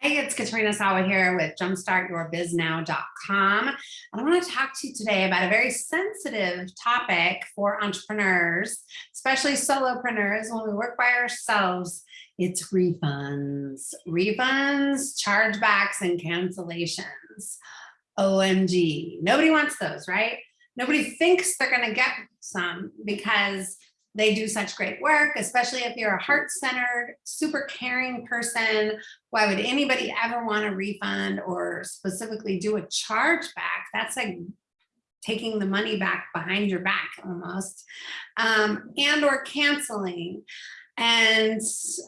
Hey, it's Katrina Sawa here with jumpstartyourbiznow.com. And I want to talk to you today about a very sensitive topic for entrepreneurs, especially solopreneurs. When we work by ourselves, it's refunds, refunds, chargebacks, and cancellations. OMG, nobody wants those, right? Nobody thinks they're going to get some because they do such great work, especially if you're a heart-centered, super caring person. Why would anybody ever want a refund or specifically do a chargeback? That's like taking the money back behind your back almost, um, and or canceling. And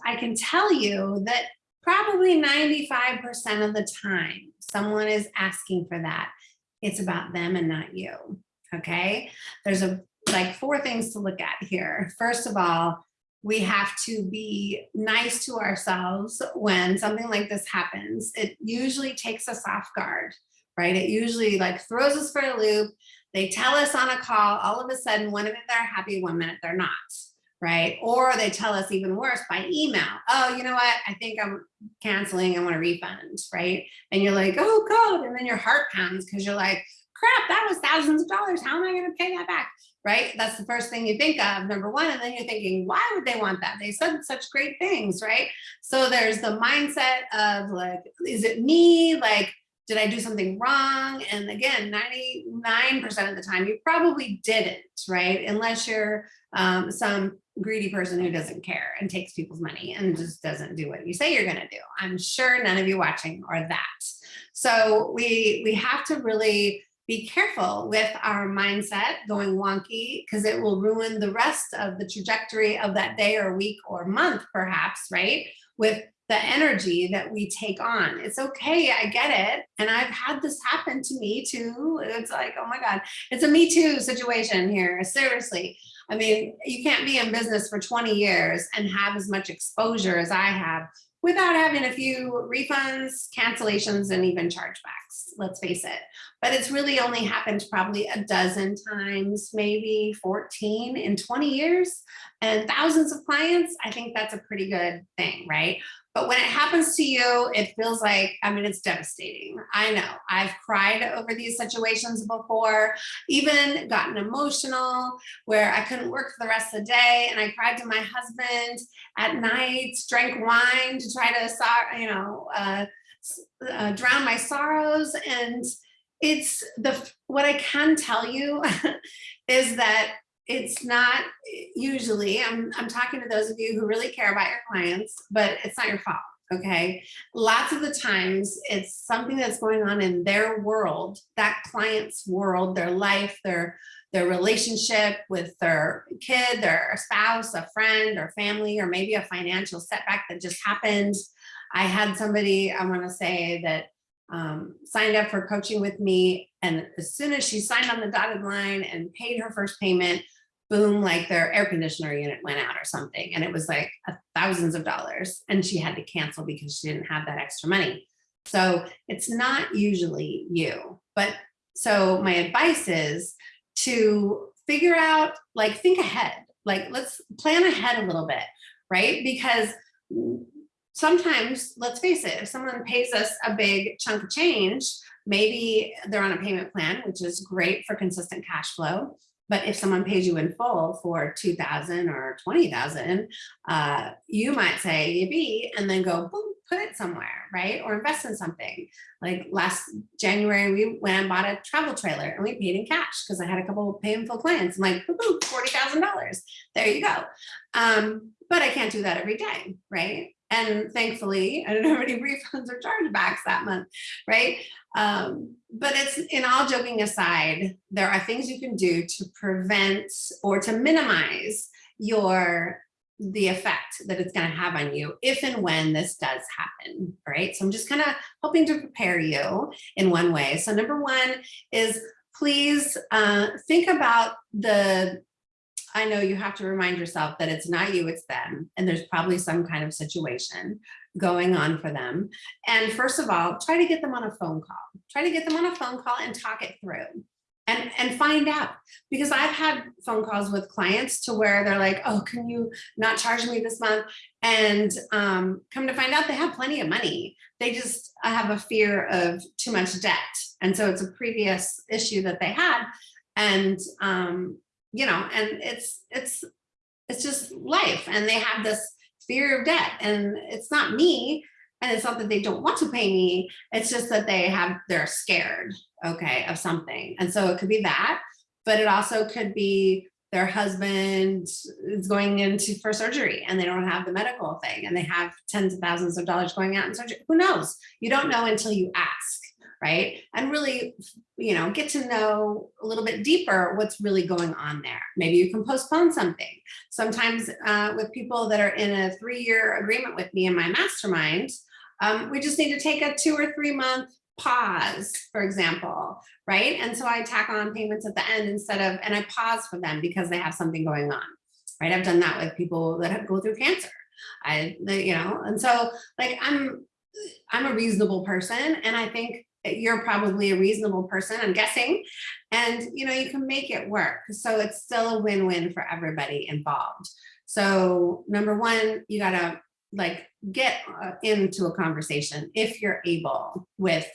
I can tell you that probably 95% of the time someone is asking for that, it's about them and not you, okay? There's a like four things to look at here. First of all, we have to be nice to ourselves when something like this happens. It usually takes us off guard, right? It usually like throws us for a loop. They tell us on a call, all of a sudden, one minute they're happy, one minute they're not, right? Or they tell us even worse by email. Oh, you know what? I think I'm canceling. I want a refund, right? And you're like, oh God. And then your heart pounds because you're like, crap, that was thousands of dollars. How am I going to pay that back? right? That's the first thing you think of, number one. And then you're thinking, why would they want that? They said such great things, right? So there's the mindset of like, is it me? Like, did I do something wrong? And again, 99% of the time, you probably didn't, right? Unless you're um, some greedy person who doesn't care and takes people's money and just doesn't do what you say you're gonna do. I'm sure none of you watching are that. So we, we have to really be careful with our mindset going wonky because it will ruin the rest of the trajectory of that day or week or month perhaps, right? With the energy that we take on. It's okay, I get it. And I've had this happen to me too. It's like, oh my God, it's a me too situation here, seriously. I mean, you can't be in business for 20 years and have as much exposure as I have without having a few refunds, cancellations, and even chargebacks, let's face it. But it's really only happened probably a dozen times, maybe 14 in 20 years and thousands of clients. I think that's a pretty good thing, right? But when it happens to you, it feels like, I mean, it's devastating. I know I've cried over these situations before, even gotten emotional where I couldn't work for the rest of the day. And I cried to my husband at night, drank wine to try to, you know, uh, uh, drown my sorrows. And it's the, what I can tell you is that it's not usually, I'm, I'm talking to those of you who really care about your clients, but it's not your fault, okay? Lots of the times it's something that's going on in their world, that client's world, their life, their, their relationship with their kid, their spouse, a friend or family, or maybe a financial setback that just happened. I had somebody, I wanna say that um, signed up for coaching with me. And as soon as she signed on the dotted line and paid her first payment, boom, like their air conditioner unit went out or something. And it was like thousands of dollars and she had to cancel because she didn't have that extra money. So it's not usually you, but so my advice is to figure out, like think ahead, like let's plan ahead a little bit, right? Because sometimes, let's face it, if someone pays us a big chunk of change, maybe they're on a payment plan, which is great for consistent cash flow. But if someone pays you in full for 2000 or 20,000, uh, you might say yippee and then go boom, put it somewhere, right? Or invest in something. Like last January, we went and bought a travel trailer and we paid in cash because I had a couple of painful clients. I'm like, $40,000. There you go. Um, but I can't do that every day, right? And thankfully, I don't have any refunds or chargebacks that month, right? Um, but it's in all joking aside, there are things you can do to prevent or to minimize your the effect that it's going to have on you if and when this does happen, right? So I'm just kind of hoping to prepare you in one way. So number one is please uh, think about the I know you have to remind yourself that it's not you, it's them. And there's probably some kind of situation going on for them. And first of all, try to get them on a phone call. Try to get them on a phone call and talk it through. and, and find out. Because I've had phone calls with clients to where they're like, oh, can you not charge me this month? And um, come to find out they have plenty of money. They just have a fear of too much debt. And so it's a previous issue that they had. And, um, you know, and it's, it's, it's just life. And they have this fear of debt and it's not me. And it's not that they don't want to pay me. It's just that they have, they're scared, okay, of something. And so it could be that, but it also could be their husband is going into for surgery and they don't have the medical thing and they have tens of thousands of dollars going out in surgery. Who knows? You don't know until you ask, right? And really, you know, get to know a little bit deeper what's really going on there. Maybe you can postpone something. Sometimes uh, with people that are in a three-year agreement with me in my mastermind, um, we just need to take a two or three month pause, for example, right? And so I tack on payments at the end instead of, and I pause for them because they have something going on, right? I've done that with people that have, go through cancer. I, you know, and so like I'm, I'm a reasonable person and I think you're probably a reasonable person, I'm guessing, and you know, you can make it work. So it's still a win-win for everybody involved. So number one, you gotta like get uh, into a conversation if you're able with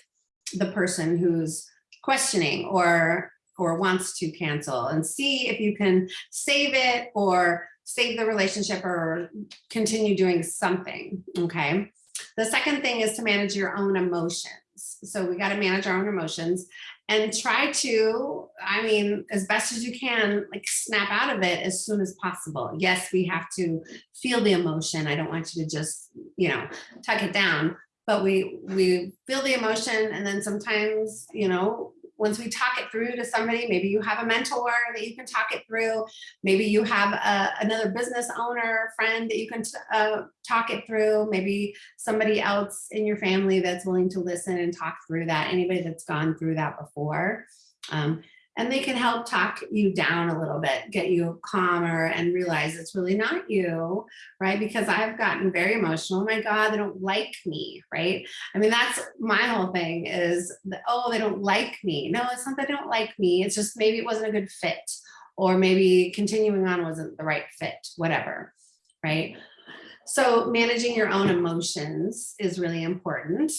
the person who's questioning or or wants to cancel and see if you can save it or save the relationship or continue doing something okay the second thing is to manage your own emotions so we got to manage our own emotions and try to i mean as best as you can like snap out of it as soon as possible. Yes we have to feel the emotion. I don't want you to just you know tuck it down but we we feel the emotion and then sometimes you know once we talk it through to somebody maybe you have a mentor that you can talk it through. Maybe you have a, another business owner friend that you can uh, talk it through. Maybe somebody else in your family that's willing to listen and talk through that. Anybody that's gone through that before. Um, and they can help talk you down a little bit, get you calmer and realize it's really not you, right? Because I've gotten very emotional. Oh my God, they don't like me, right? I mean, that's my whole thing is, the, oh, they don't like me. No, it's not that they don't like me. It's just maybe it wasn't a good fit or maybe continuing on wasn't the right fit, whatever, right? So managing your own emotions is really important.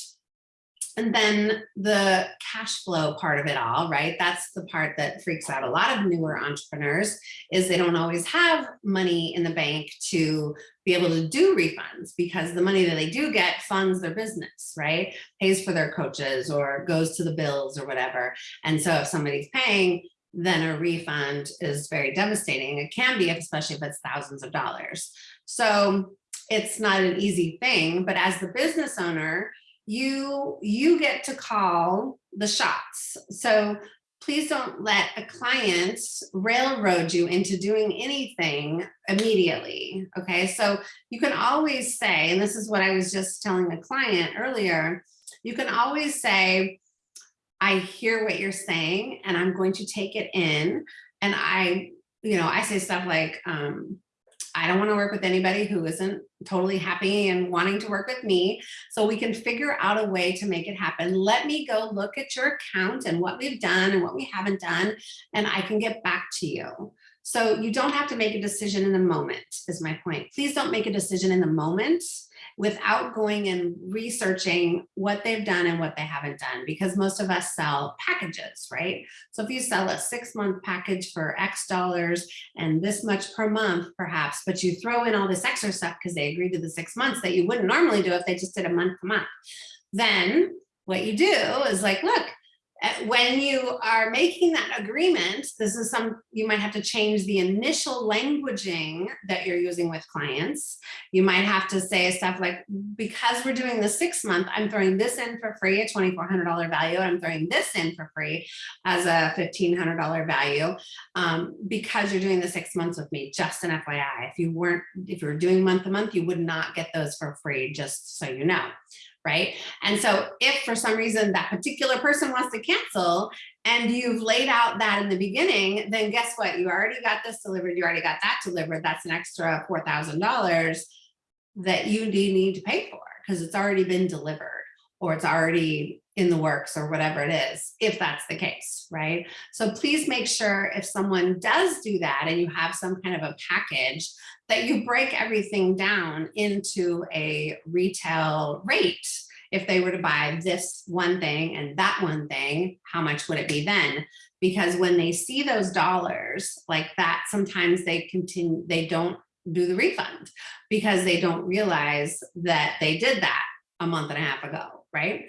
And then the cash flow part of it all, right? That's the part that freaks out a lot of newer entrepreneurs is they don't always have money in the bank to be able to do refunds because the money that they do get funds their business, right? Pays for their coaches or goes to the bills or whatever. And so if somebody's paying, then a refund is very devastating. It can be, especially if it's thousands of dollars. So it's not an easy thing, but as the business owner, you you get to call the shots. So please don't let a client railroad you into doing anything immediately. Okay, so you can always say, and this is what I was just telling a client earlier, you can always say, I hear what you're saying and I'm going to take it in. And I, you know, I say stuff like, um, I don't want to work with anybody who isn't totally happy and wanting to work with me. So we can figure out a way to make it happen. Let me go look at your account and what we've done and what we haven't done, and I can get back to you. So you don't have to make a decision in the moment is my point. Please don't make a decision in the moment without going and researching what they've done and what they haven't done because most of us sell packages, right? So if you sell a six month package for X dollars and this much per month perhaps, but you throw in all this extra stuff because they agreed to the six months that you wouldn't normally do if they just did a month to month, then what you do is like, look, when you are making that agreement, this is some, you might have to change the initial languaging that you're using with clients. You might have to say stuff like, because we're doing the six month, I'm throwing this in for free, a $2,400 value. I'm throwing this in for free as a $1,500 value um, because you're doing the six months with me, just an FYI. If you weren't, if you were doing month to month, you would not get those for free, just so you know right? And so if for some reason that particular person wants to cancel and you've laid out that in the beginning, then guess what? You already got this delivered, you already got that delivered. That's an extra $4,000 that you need to pay for because it's already been delivered or it's already in the works or whatever it is, if that's the case, right? So please make sure if someone does do that and you have some kind of a package, that you break everything down into a retail rate. If they were to buy this one thing and that one thing, how much would it be then? Because when they see those dollars like that, sometimes they continue, they don't do the refund because they don't realize that they did that a month and a half ago, right?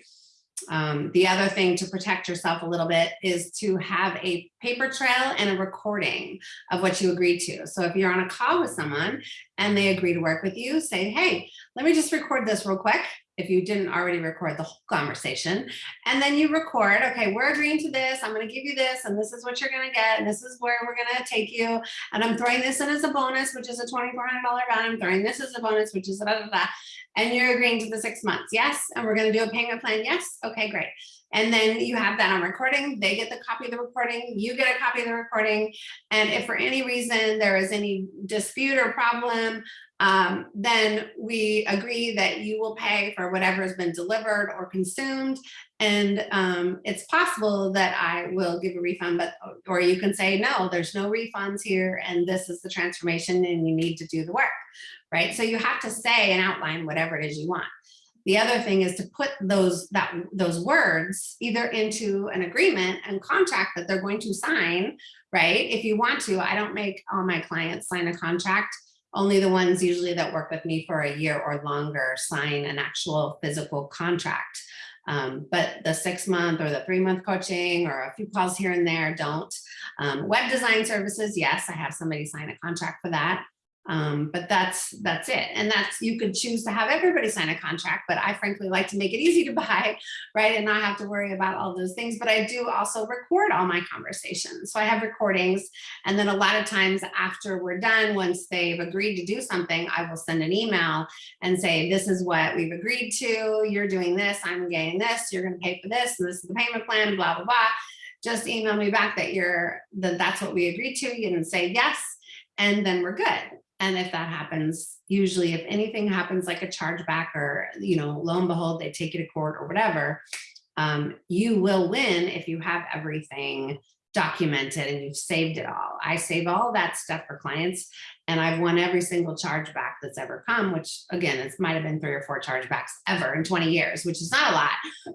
Um, the other thing to protect yourself a little bit is to have a paper trail and a recording of what you agreed to. So if you're on a call with someone and they agree to work with you, say, hey, let me just record this real quick if you didn't already record the whole conversation. And then you record, okay, we're agreeing to this, I'm gonna give you this, and this is what you're gonna get, and this is where we're gonna take you. And I'm throwing this in as a bonus, which is a $2,400 value. I'm throwing this as a bonus, which is da, da, da, and you're agreeing to the six months. Yes. And we're going to do a payment plan. Yes. Okay, great. And then you have that on recording. They get the copy of the recording. You get a copy of the recording. And if for any reason there is any dispute or problem, um, then we agree that you will pay for whatever has been delivered or consumed. And um, it's possible that I will give a refund, but or you can say, no, there's no refunds here. And this is the transformation and you need to do the work right? So you have to say and outline whatever it is you want. The other thing is to put those that those words either into an agreement and contract that they're going to sign, right? If you want to, I don't make all my clients sign a contract. Only the ones usually that work with me for a year or longer sign an actual physical contract. Um, but the six month or the three month coaching or a few calls here and there don't. Um, web design services, yes, I have somebody sign a contract for that. Um, but that's that's it. And that's you could choose to have everybody sign a contract, but I frankly like to make it easy to buy, right? And not have to worry about all those things. But I do also record all my conversations. So I have recordings. And then a lot of times after we're done, once they've agreed to do something, I will send an email and say, this is what we've agreed to. You're doing this, I'm getting this, you're gonna pay for this, and this is the payment plan, blah, blah, blah. Just email me back that you're that that's what we agreed to. You can say yes, and then we're good. And if that happens, usually if anything happens like a chargeback or, you know, lo and behold, they take you to court or whatever, um, you will win if you have everything documented and you've saved it all. I save all that stuff for clients and I've won every single chargeback that's ever come, which again, it might have been three or four chargebacks ever in 20 years, which is not a lot,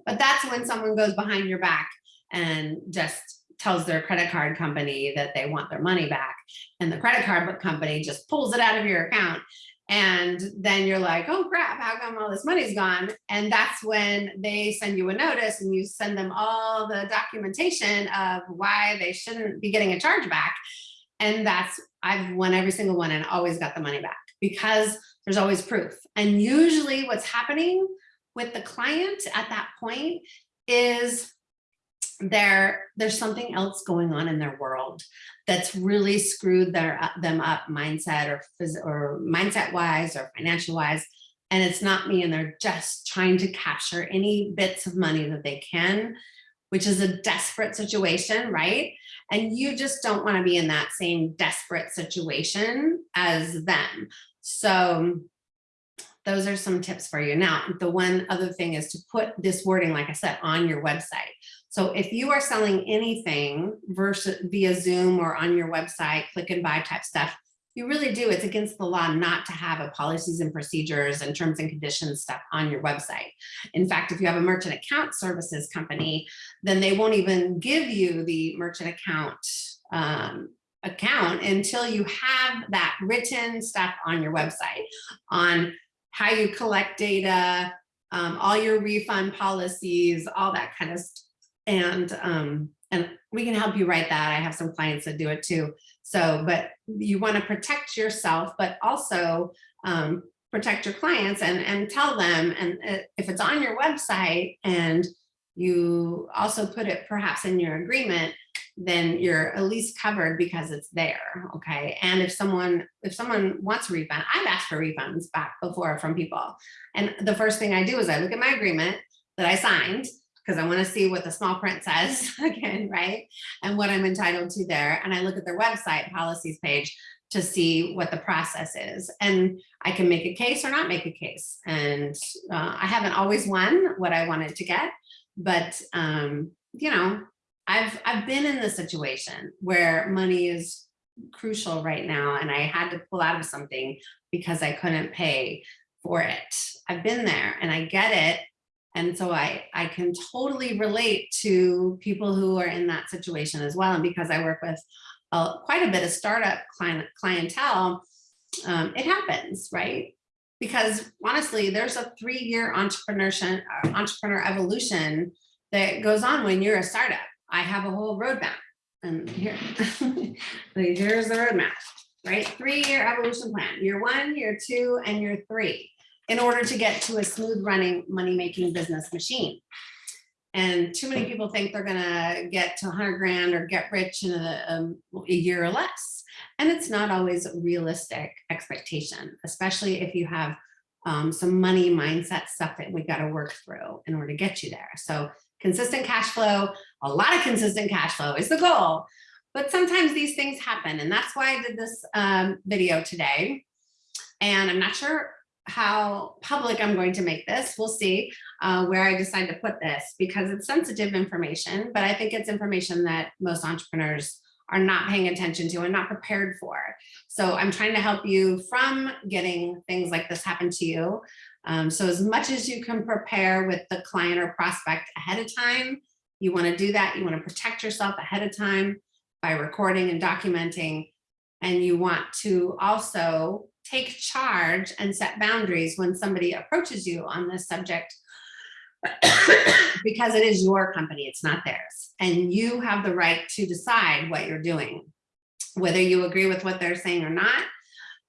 but that's when someone goes behind your back and just tells their credit card company that they want their money back. And the credit card company just pulls it out of your account. And then you're like oh crap how come all this money's gone? And that's when they send you a notice and you send them all the documentation of why they shouldn't be getting a charge back. And that's I've won every single one and always got the money back because there's always proof. And usually what's happening with the client at that point is there there's something else going on in their world that's really screwed their uh, them up mindset or or mindset wise or financial wise and it's not me and they're just trying to capture any bits of money that they can which is a desperate situation right and you just don't want to be in that same desperate situation as them so those are some tips for you. Now, the one other thing is to put this wording, like I said, on your website. So if you are selling anything versus via Zoom or on your website, click and buy type stuff, you really do. It's against the law not to have a policies and procedures and terms and conditions stuff on your website. In fact, if you have a merchant account services company, then they won't even give you the merchant account um, account until you have that written stuff on your website on how you collect data, um, all your refund policies, all that kind of stuff. And, um, and we can help you write that. I have some clients that do it too. So, but you want to protect yourself, but also um, protect your clients and, and tell them, and uh, if it's on your website and you also put it perhaps in your agreement, then you're at least covered because it's there. Okay. And if someone, if someone wants a refund, I've asked for refunds back before from people. And the first thing I do is I look at my agreement that I signed because I want to see what the small print says again, right? And what I'm entitled to there. And I look at their website policies page to see what the process is. And I can make a case or not make a case. And uh, I haven't always won what I wanted to get, But, um, you know, I've, I've been in the situation where money is crucial right now and I had to pull out of something because I couldn't pay for it. I've been there and I get it. And so I, I can totally relate to people who are in that situation as well. And because I work with quite a bit of startup client, clientele, um, it happens, right? Because honestly, there's a three-year entrepreneurship, uh, entrepreneur evolution that goes on when you're a startup. I have a whole roadmap and here, here's the roadmap, right? Three-year evolution plan, year one, year two, and year three, in order to get to a smooth running, money-making business machine. And too many people think they're gonna get to 100 grand or get rich in a, um, a year or less. And it's not always a realistic expectation, especially if you have um, some money mindset stuff that we've got to work through in order to get you there. So consistent cash flow, a lot of consistent cash flow is the goal. But sometimes these things happen. And that's why I did this um, video today. And I'm not sure how public I'm going to make this. We'll see uh, where I decide to put this because it's sensitive information, but I think it's information that most entrepreneurs are not paying attention to and not prepared for. So I'm trying to help you from getting things like this happen to you. Um, so as much as you can prepare with the client or prospect ahead of time, you wanna do that. You wanna protect yourself ahead of time by recording and documenting. And you want to also take charge and set boundaries when somebody approaches you on this subject because it is your company, it's not theirs. And you have the right to decide what you're doing. Whether you agree with what they're saying or not,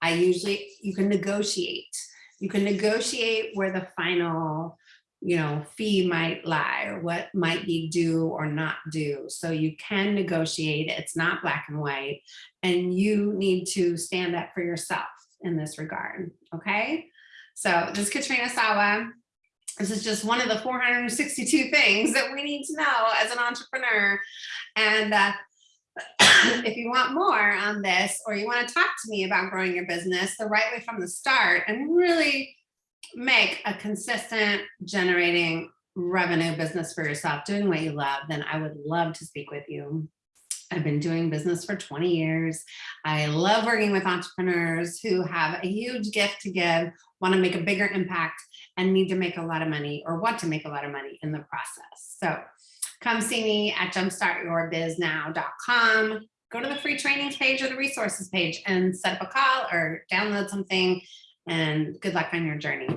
I usually, you can negotiate. You can negotiate where the final, you know, fee might lie or what might be due or not due. So you can negotiate, it's not black and white, and you need to stand up for yourself in this regard, okay? So this is Katrina Sawa. This is just one of the 462 things that we need to know as an entrepreneur. And uh, if you want more on this, or you want to talk to me about growing your business the right way from the start and really make a consistent generating revenue business for yourself, doing what you love, then I would love to speak with you. I've been doing business for 20 years. I love working with entrepreneurs who have a huge gift to give, want to make a bigger impact, and need to make a lot of money or want to make a lot of money in the process. So come see me at jumpstartyourbiznow.com. Go to the free trainings page or the resources page and set up a call or download something and good luck on your journey.